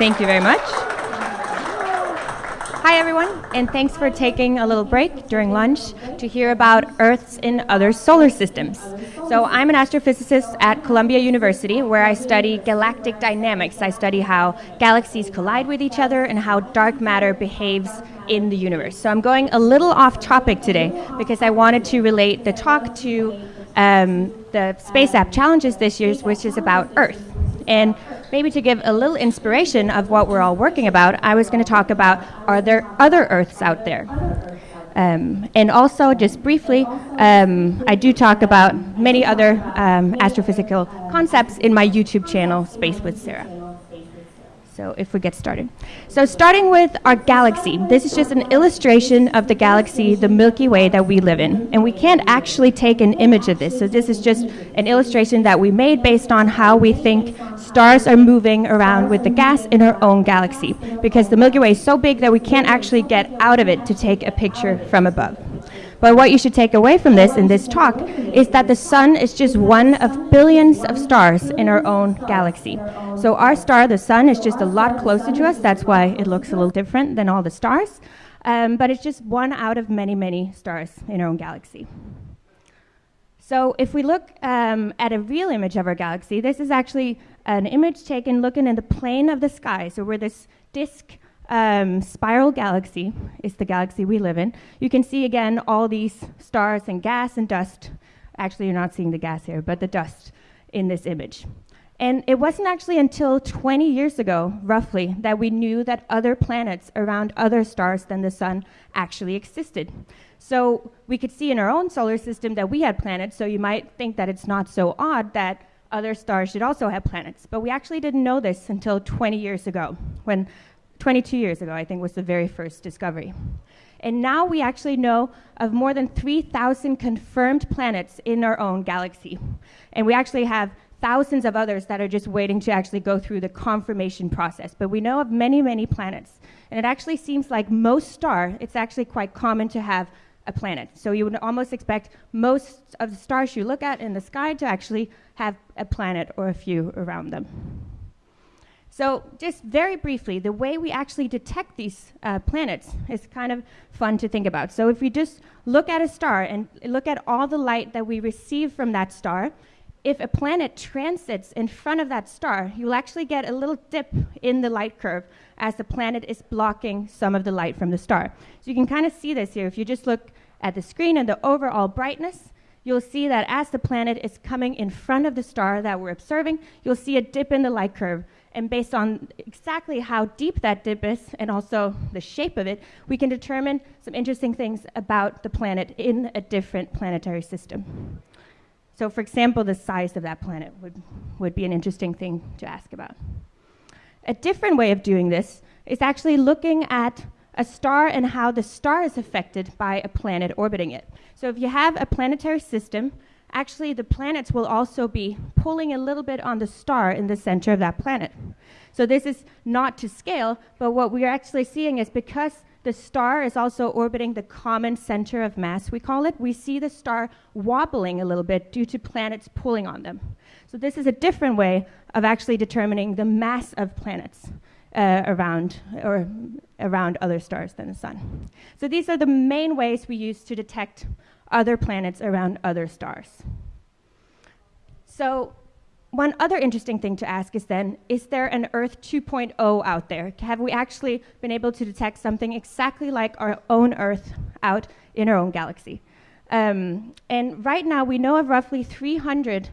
Thank you very much. Hi, everyone, and thanks for taking a little break during lunch to hear about Earths in other solar systems. So, I'm an astrophysicist at Columbia University where I study galactic dynamics. I study how galaxies collide with each other and how dark matter behaves in the universe. So, I'm going a little off topic today because I wanted to relate the talk to um, the Space App Challenges this year, which is about Earth. And maybe to give a little inspiration of what we're all working about, I was going to talk about are there other Earths out there? Um, and also, just briefly, um, I do talk about many other um, astrophysical concepts in my YouTube channel, Space with Sarah. So if we get started. So starting with our galaxy, this is just an illustration of the galaxy, the Milky Way that we live in. And we can't actually take an image of this. So this is just an illustration that we made based on how we think stars are moving around with the gas in our own galaxy. Because the Milky Way is so big that we can't actually get out of it to take a picture from above. But what you should take away from this in this talk is that the sun is just one of billions of stars in our own galaxy. So our star, the sun, is just a lot closer to us. That's why it looks a little different than all the stars. Um, but it's just one out of many, many stars in our own galaxy. So if we look um, at a real image of our galaxy, this is actually an image taken looking in the plane of the sky. So we're this disk um, spiral galaxy is the galaxy we live in. You can see again all these stars and gas and dust. Actually, you're not seeing the gas here, but the dust in this image. And it wasn't actually until 20 years ago, roughly, that we knew that other planets around other stars than the sun actually existed. So we could see in our own solar system that we had planets, so you might think that it's not so odd that other stars should also have planets. But we actually didn't know this until 20 years ago, when 22 years ago, I think, was the very first discovery. And now we actually know of more than 3,000 confirmed planets in our own galaxy. And we actually have thousands of others that are just waiting to actually go through the confirmation process. But we know of many, many planets. And it actually seems like most star, it's actually quite common to have a planet. So you would almost expect most of the stars you look at in the sky to actually have a planet or a few around them. So, just very briefly, the way we actually detect these uh, planets is kind of fun to think about. So, if we just look at a star and look at all the light that we receive from that star, if a planet transits in front of that star, you'll actually get a little dip in the light curve as the planet is blocking some of the light from the star. So, you can kind of see this here. If you just look at the screen and the overall brightness, you'll see that as the planet is coming in front of the star that we're observing, you'll see a dip in the light curve and based on exactly how deep that dip is and also the shape of it, we can determine some interesting things about the planet in a different planetary system. So, for example, the size of that planet would, would be an interesting thing to ask about. A different way of doing this is actually looking at a star and how the star is affected by a planet orbiting it. So, if you have a planetary system actually the planets will also be pulling a little bit on the star in the center of that planet. So this is not to scale, but what we're actually seeing is because the star is also orbiting the common center of mass, we call it, we see the star wobbling a little bit due to planets pulling on them. So this is a different way of actually determining the mass of planets. Uh, around or around other stars than the sun. So these are the main ways we use to detect other planets around other stars. So, one other interesting thing to ask is then is there an Earth 2.0 out there? Have we actually been able to detect something exactly like our own Earth out in our own galaxy? Um, and right now, we know of roughly 300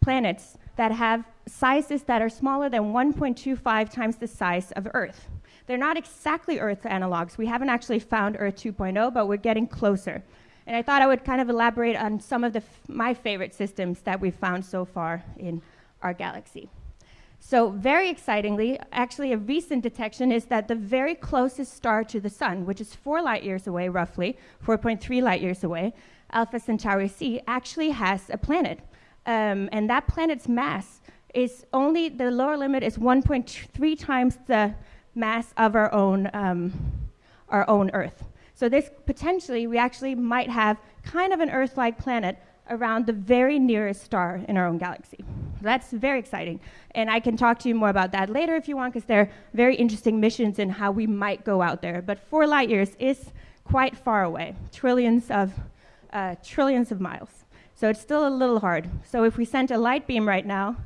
planets that have sizes that are smaller than 1.25 times the size of Earth. They're not exactly Earth analogs. We haven't actually found Earth 2.0, but we're getting closer. And I thought I would kind of elaborate on some of my favorite systems that we've found so far in our galaxy. So, very excitingly, actually, a recent detection is that the very closest star to the Sun, which is four light years away, roughly, 4.3 light years away, Alpha Centauri C, actually has a planet. Um, and that planet's mass is only, the lower limit is 1.3 times the mass of our own, um, our own Earth. So this potentially, we actually might have kind of an Earth-like planet around the very nearest star in our own galaxy. That's very exciting. And I can talk to you more about that later if you want, because they're very interesting missions in how we might go out there. But four light years is quite far away, trillions of, uh, trillions of miles. So it's still a little hard. So if we sent a light beam right now,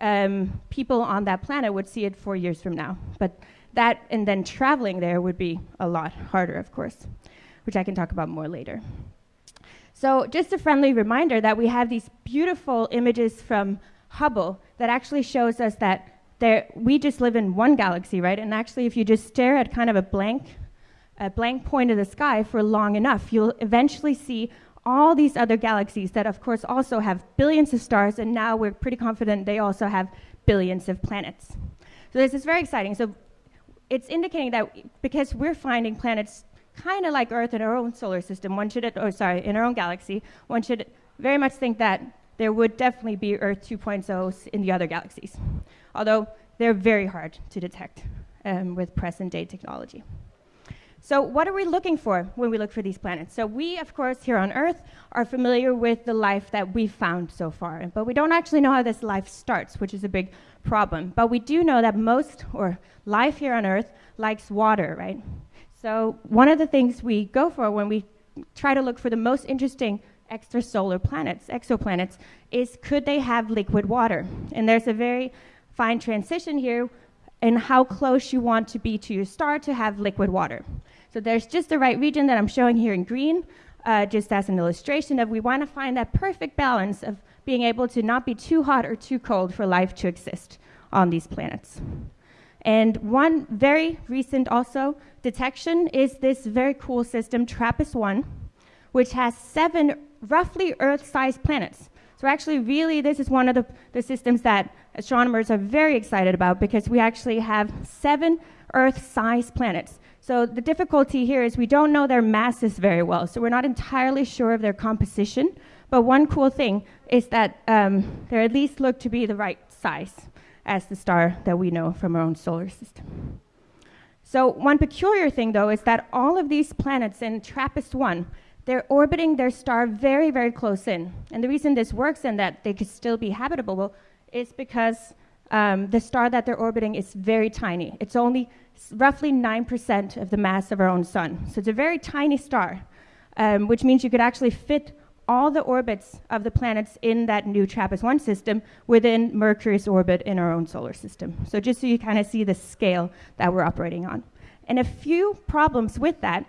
um, people on that planet would see it four years from now. But that and then traveling there would be a lot harder, of course, which I can talk about more later. So just a friendly reminder that we have these beautiful images from Hubble that actually shows us that there, we just live in one galaxy, right? And actually, if you just stare at kind of a blank, a blank point of the sky for long enough, you'll eventually see all these other galaxies that, of course, also have billions of stars, and now we're pretty confident they also have billions of planets. So this is very exciting. So it's indicating that because we're finding planets kind of like Earth in our own solar system, one should, or sorry, in our own galaxy, one should very much think that there would definitely be Earth 2.0s in the other galaxies, although they're very hard to detect um, with present day technology. So what are we looking for when we look for these planets? So we, of course, here on Earth are familiar with the life that we've found so far, but we don't actually know how this life starts, which is a big problem. But we do know that most, or life here on Earth, likes water, right? So one of the things we go for when we try to look for the most interesting extrasolar planets, exoplanets, is could they have liquid water? And there's a very fine transition here in how close you want to be to your star to have liquid water. So there's just the right region that I'm showing here in green, uh, just as an illustration of we want to find that perfect balance of being able to not be too hot or too cold for life to exist on these planets. And one very recent also detection is this very cool system, TRAPPIST-1, which has seven roughly Earth-sized planets. So actually, really, this is one of the, the systems that astronomers are very excited about because we actually have seven Earth-sized planets. So the difficulty here is we don't know their masses very well, so we're not entirely sure of their composition. But one cool thing is that um, they at least look to be the right size as the star that we know from our own solar system. So one peculiar thing, though, is that all of these planets in TRAPPIST-1, they're orbiting their star very, very close in. And the reason this works and that they could still be habitable is because um, the star that they're orbiting is very tiny. It's only roughly 9% of the mass of our own sun. So it's a very tiny star, um, which means you could actually fit all the orbits of the planets in that new TRAPPIST-1 system within Mercury's orbit in our own solar system. So just so you kind of see the scale that we're operating on. And a few problems with that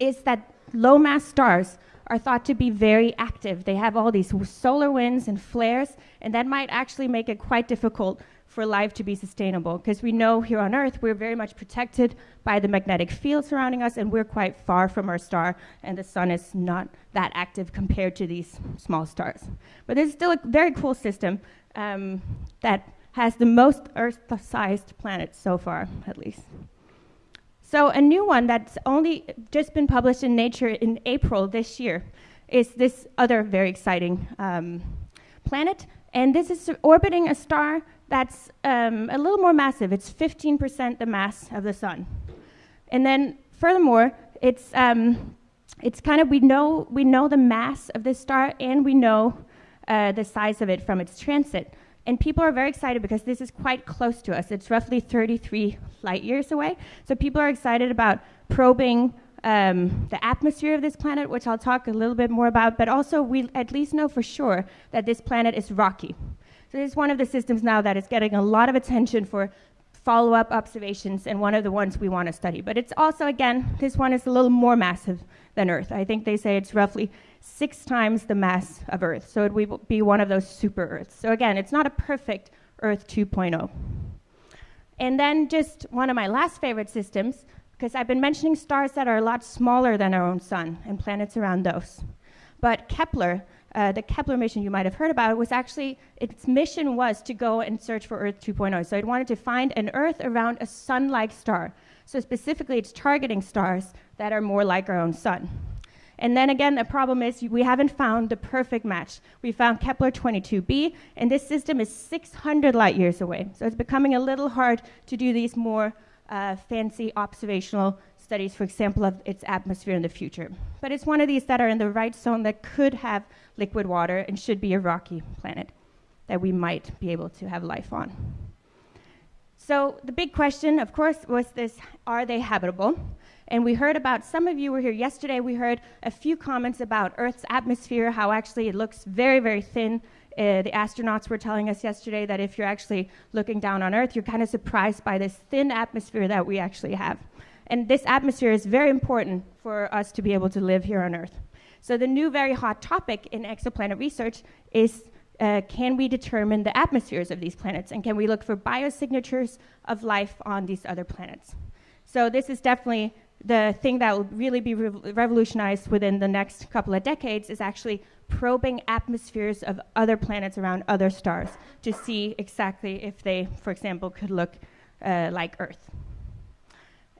is that low mass stars are thought to be very active. They have all these solar winds and flares, and that might actually make it quite difficult for life to be sustainable. Because we know here on Earth, we're very much protected by the magnetic field surrounding us, and we're quite far from our star, and the sun is not that active compared to these small stars. But it's still a very cool system um, that has the most Earth-sized planets so far, at least. So a new one that's only just been published in Nature in April this year is this other very exciting um, planet. And this is orbiting a star that's um, a little more massive. It's 15% the mass of the sun. And then furthermore, it's, um, it's kind of, we know, we know the mass of this star and we know uh, the size of it from its transit. And people are very excited because this is quite close to us. It's roughly 33 light years away. So people are excited about probing um, the atmosphere of this planet, which I'll talk a little bit more about, but also we at least know for sure that this planet is rocky. So this is one of the systems now that is getting a lot of attention for follow-up observations and one of the ones we want to study. But it's also, again, this one is a little more massive than Earth. I think they say it's roughly six times the mass of Earth. So it would be one of those super Earths. So again, it's not a perfect Earth 2.0. And then just one of my last favorite systems, because I've been mentioning stars that are a lot smaller than our own sun and planets around those. But Kepler uh, the Kepler mission you might have heard about was actually, its mission was to go and search for Earth 2.0. So it wanted to find an Earth around a sun-like star. So specifically, it's targeting stars that are more like our own sun. And then again, the problem is we haven't found the perfect match. We found Kepler 22b, and this system is 600 light years away. So it's becoming a little hard to do these more uh, fancy observational studies, for example, of its atmosphere in the future. But it's one of these that are in the right zone that could have liquid water and should be a rocky planet. that we might be able to have life on. So the big question, of course, was this, are they habitable? And we heard about, some of you were here yesterday, we heard a few comments about Earth's atmosphere, how actually it looks very, very thin. Uh, the astronauts were telling us yesterday that if you're actually looking down on Earth, you're kind of surprised by this thin atmosphere that we actually have. And this atmosphere is very important for us to be able to live here on Earth. So the new very hot topic in exoplanet research is uh, can we determine the atmospheres of these planets and can we look for biosignatures of life on these other planets? So this is definitely the thing that will really be re revolutionized within the next couple of decades is actually probing atmospheres of other planets around other stars to see exactly if they, for example, could look uh, like Earth.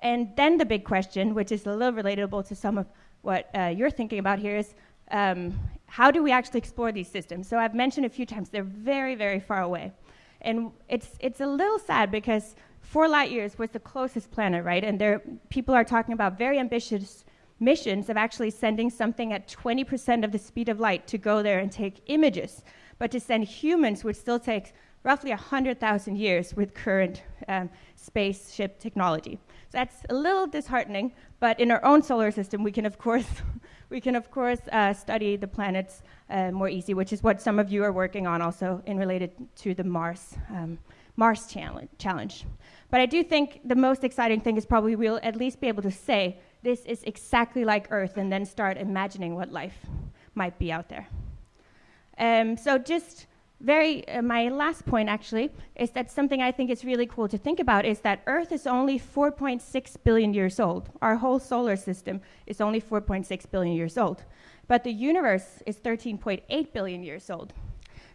And then the big question, which is a little relatable to some of what uh, you're thinking about here, is um, how do we actually explore these systems? So I've mentioned a few times they're very, very far away. And it's, it's a little sad because four light years was the closest planet, right? And there, people are talking about very ambitious missions of actually sending something at 20% of the speed of light to go there and take images. But to send humans would still take roughly 100,000 years with current um, spaceship technology. So that's a little disheartening, but in our own solar system, we can, of course, we can, of course, uh, study the planets uh, more easy, which is what some of you are working on also in related to the Mars, um, Mars challenge. But I do think the most exciting thing is probably we'll at least be able to say this is exactly like Earth and then start imagining what life might be out there. Um, so just very, uh, my last point actually is that something I think is really cool to think about is that Earth is only 4.6 billion years old. Our whole solar system is only 4.6 billion years old. But the universe is 13.8 billion years old.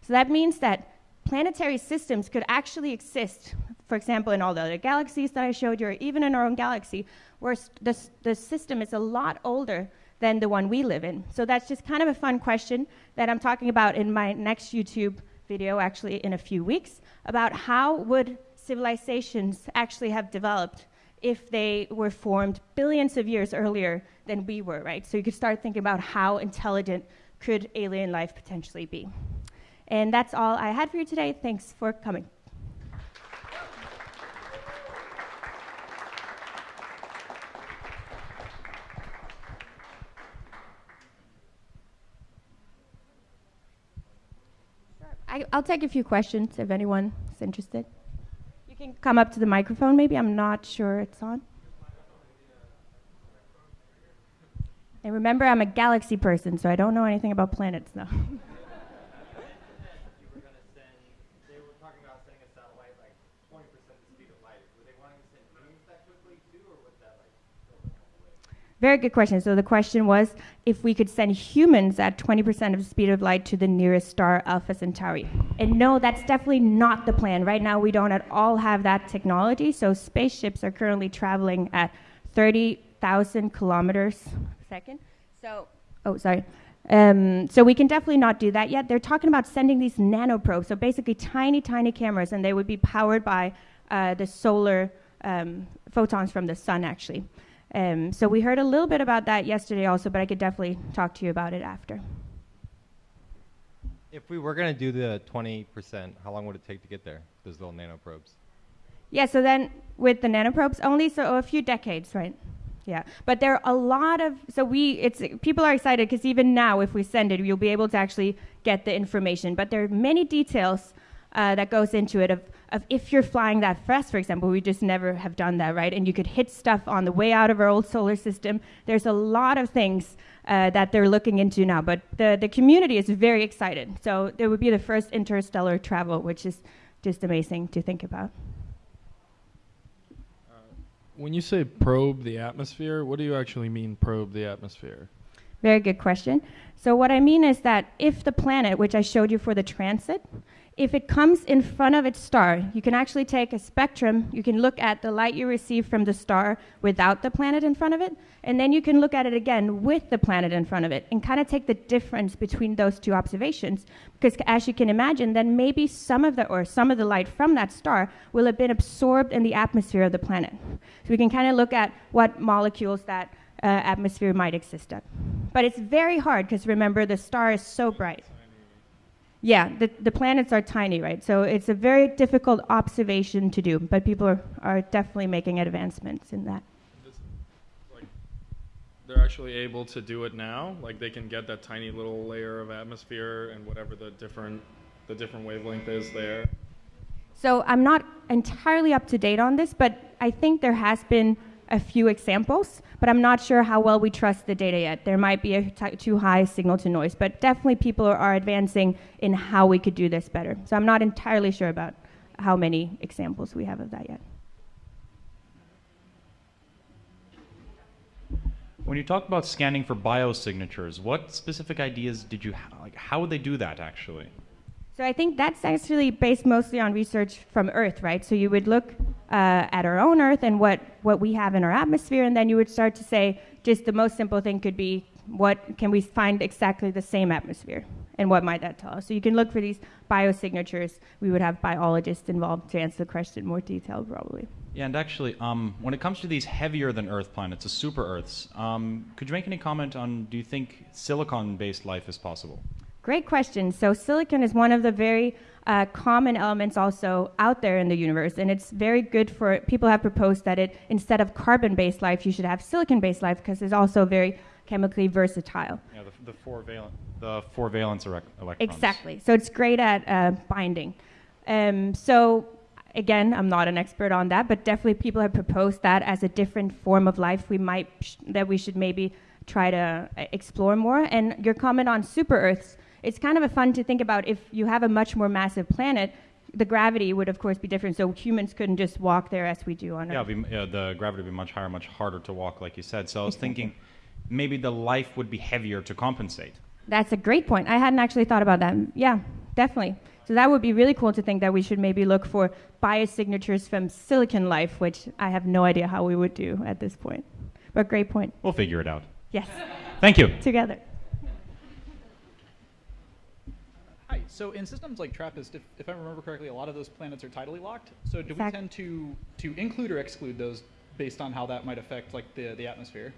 So that means that planetary systems could actually exist, for example, in all the other galaxies that I showed you, or even in our own galaxy, where the, the system is a lot older than the one we live in. So that's just kind of a fun question that I'm talking about in my next YouTube video actually in a few weeks about how would civilizations actually have developed if they were formed billions of years earlier than we were, right? So you could start thinking about how intelligent could alien life potentially be. And that's all I had for you today. Thanks for coming. I, will take a few questions if anyone is interested. You can come up to the microphone, maybe. I'm not sure it's on. And remember, I'm a galaxy person, so I don't know anything about planets now. Very good question. So the question was if we could send humans at 20% of the speed of light to the nearest star, Alpha Centauri. And no, that's definitely not the plan. Right now, we don't at all have that technology. So spaceships are currently traveling at 30,000 kilometers a second. So, oh, sorry. Um, so we can definitely not do that yet. They're talking about sending these nanoprobes, so basically tiny, tiny cameras, and they would be powered by uh, the solar um, photons from the sun, actually. Um, so we heard a little bit about that yesterday also, but I could definitely talk to you about it after. If we were going to do the 20%, how long would it take to get there, those little nanoprobes? Yeah, so then with the nanoprobes only, so a few decades, right? Yeah, but there are a lot of so we it's people are excited because even now, if we send it, you'll be able to actually get the information. But there are many details uh, that goes into it of, of if you're flying that fast, for example, we just never have done that, right? And you could hit stuff on the way out of our old solar system. There's a lot of things uh, that they're looking into now, but the, the community is very excited. So it would be the first interstellar travel, which is just amazing to think about. Uh, when you say probe the atmosphere, what do you actually mean probe the atmosphere? Very good question. So what I mean is that if the planet, which I showed you for the transit, if it comes in front of its star, you can actually take a spectrum, you can look at the light you receive from the star without the planet in front of it, and then you can look at it again with the planet in front of it and kind of take the difference between those two observations. Because as you can imagine, then maybe some of the or some of the light from that star will have been absorbed in the atmosphere of the planet. So we can kind of look at what molecules that uh, atmosphere might exist at. But it's very hard because remember the star is so bright. Yeah, the, the planets are tiny, right? So it's a very difficult observation to do, but people are, are definitely making advancements in that. Like, they're actually able to do it now. Like they can get that tiny little layer of atmosphere and whatever the different the different wavelength is there. So I'm not entirely up to date on this, but I think there has been a few examples, but I'm not sure how well we trust the data yet. There might be a too high signal to noise, but definitely people are, advancing in how we could do this better. So I'm not entirely sure about how many examples we have of that yet. When you talk about scanning for biosignatures, what specific ideas did you like? How would they do that actually? So I think that's actually based mostly on research from Earth, right? So you would look uh, at our own Earth and what, what we have in our atmosphere, and then you would start to say, just the most simple thing could be, what can we find exactly the same atmosphere? And what might that tell us? So you can look for these biosignatures. We would have biologists involved to answer the question more detail, probably. Yeah, and actually, um, when it comes to these heavier than Earth planets, the super Earths, um, could you make any comment on do you think silicon based life is possible? Great question. So silicon is one of the very uh, common elements also out there in the universe, and it's very good for people have proposed that it instead of carbon-based life, you should have silicon-based life because it's also very chemically versatile. Yeah, the, the four valent the four valence electrons. Exactly. So it's great at uh, binding. Um, so again, I'm not an expert on that, but definitely people have proposed that as a different form of life we might sh- that we should maybe try to uh, explore more. And your comment on super Earths it's kind of a fun to think about if you have a much more massive planet, the gravity would of course be different. So humans couldn't just walk there as we do on yeah, Earth. Yeah, the gravity would be much higher, much harder to walk, like you said. So I was thinking maybe the life would be heavier to compensate. That's a great point. I hadn't actually thought about that. Yeah, definitely. So that would be really cool to think that we should maybe look for biosignatures from silicon life, which I have no idea how we would do at this point. But great point. We'll figure it out. Yes. Thank you. Together. Hi. So in systems like TRAPPIST, if, if I remember correctly, a lot of those planets are tidally locked. So do we tend to to include or exclude those based on how that might affect like the the atmosphere?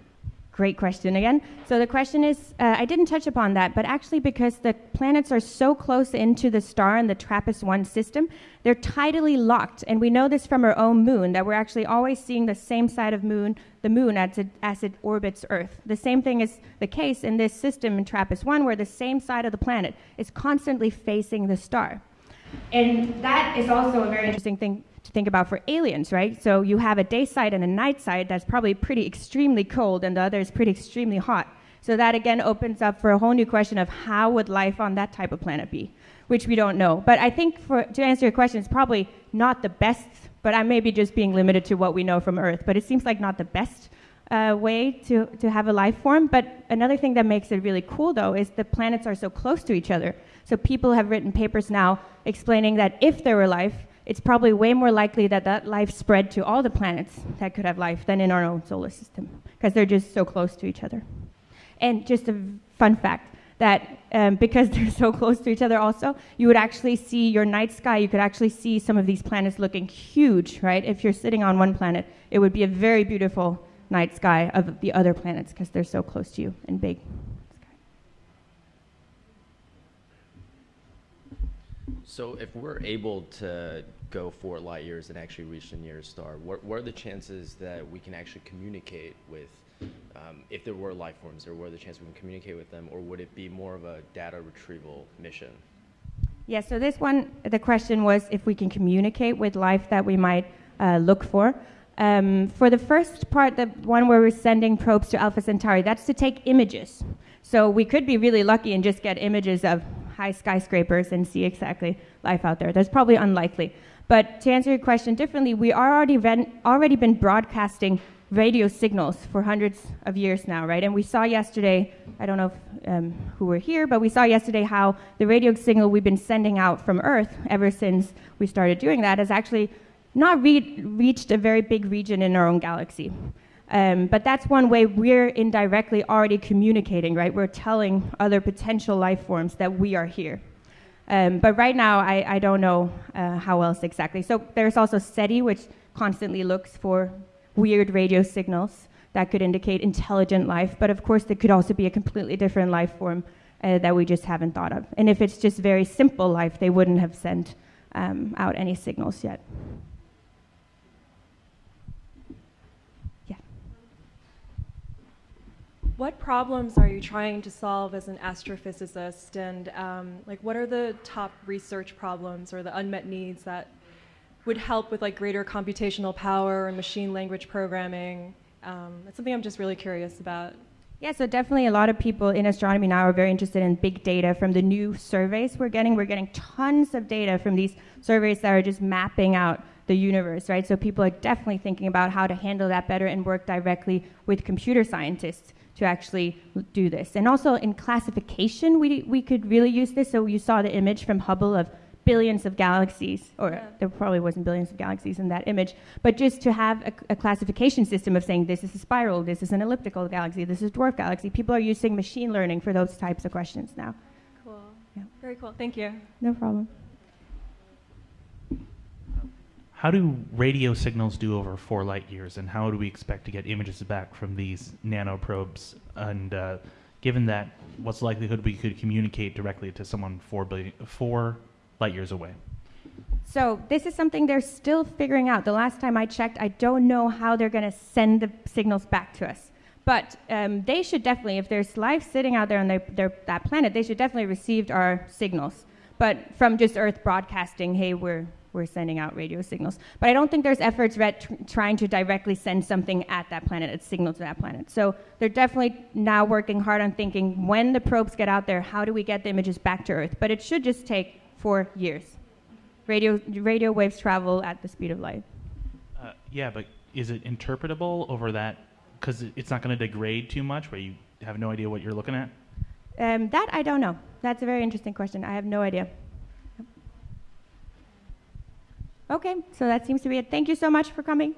Great question again. So the question is, uh, I didn't touch upon that, but actually because the planets are so close into the star in the TRAPPIST-1 system, they're tidally locked, and we know this from our own moon that we're actually always seeing the same side of moon, the moon as it, as it orbits Earth. The same thing is the case in this system in TRAPPIST-1, where the same side of the planet is constantly facing the star. And that is also a very interesting thing to think about for aliens, right? So you have a day side and a night side that's probably pretty extremely cold, and the other is pretty extremely hot. So that again opens up for a whole new question of how would life on that type of planet be, which we don't know. But I think for, to answer your question, it's probably not the best, but I may be just being limited to what we know from Earth. But it seems like not the best uh, way to, to have a life form. But another thing that makes it really cool, though, is the planets are so close to each other. So people have written papers now explaining that if there were life, it's probably way more likely that that life spread to all the planets that could have life than in our own solar system, because they're just so close to each other. And just a fun fact that um, because they're so close to each other, also, you would actually see your night sky, you could actually see some of these planets looking huge, right? If you're sitting on one planet, it would be a very beautiful night sky of the other planets because they're so close to you and big. So if we're able to go four light years and actually reach the nearest star, what, what are the chances that we can actually communicate with, um, if there were life forms, or what are the chances we can communicate with them, or would it be more of a data retrieval mission? Yeah, so this one, the question was if we can communicate with life that we might uh, look for. Um, for the first part, the one where we're sending probes to Alpha Centauri, that's to take images. So we could be really lucky and just get images of high skyscrapers and see exactly life out there. That's probably unlikely. But to answer your question differently, we are already already been broadcasting radio signals for hundreds of years now, right? And we saw yesterday, I don't know if, um, who were here, but we saw yesterday how the radio signal we've been sending out from Earth ever since we started doing that has actually not re- reached a very big region in our own galaxy. Um, but that's one way we're indirectly already communicating, right? We're telling other potential life forms that we are here. Um, but right now, I, I don't know uh, how else exactly. So there's also SETI, which constantly looks for weird radio signals that could indicate intelligent life. But of course, there could also be a completely different life form uh, that we just haven't thought of. And if it's just very simple life, they wouldn't have sent um, out any signals yet. What problems are you trying to solve as an astrophysicist, and um, like what are the top research problems or the unmet needs that would help with like greater computational power and machine language programming? Um, that's something I'm just really curious about. Yeah, so definitely a lot of people in astronomy now are very interested in big data from the new surveys we're getting. We're getting tons of data from these surveys that are just mapping out the universe, right? So people are definitely thinking about how to handle that better and work directly with computer scientists to actually do this. And also in classification, we, we could really use this. So you saw the image from Hubble of billions of galaxies, or Yeah. there probably wasn't billions of galaxies in that image, but just to have a, a classification system of saying this is a spiral, this is an elliptical galaxy, this is a dwarf galaxy. People are using machine learning for those types of questions now. Cool. Yeah. Very cool. Thank you. No problem. How do radio signals do over four light years, and how do we expect to get images back from these nanoprobes? And uh, given that, what's the likelihood we could communicate directly to someone four billion, four light years away? So this is something they're still figuring out. The last time I checked, I don't know how they're going to send the signals back to us. But um, they should definitely, if there's life sitting out there on their, their, that planet, they should definitely received our signals. But from just Earth broadcasting, hey, we're we're sending out radio signals. But I don't think there's efforts at tr- trying to directly send something at that planet, a signal to that planet. So they're definitely now working hard on thinking when the probes get out there, how do we get the images back to Earth? But it should just take four years. Radio, radio waves travel at the speed of light. Uh, yeah, but is it interpretable over that? Because it's not going to degrade too much, where you have no idea what you're looking at. Um, that I don't know. That's a very interesting question. I have no idea. Okay, so that seems to be it. Thank you so much for coming.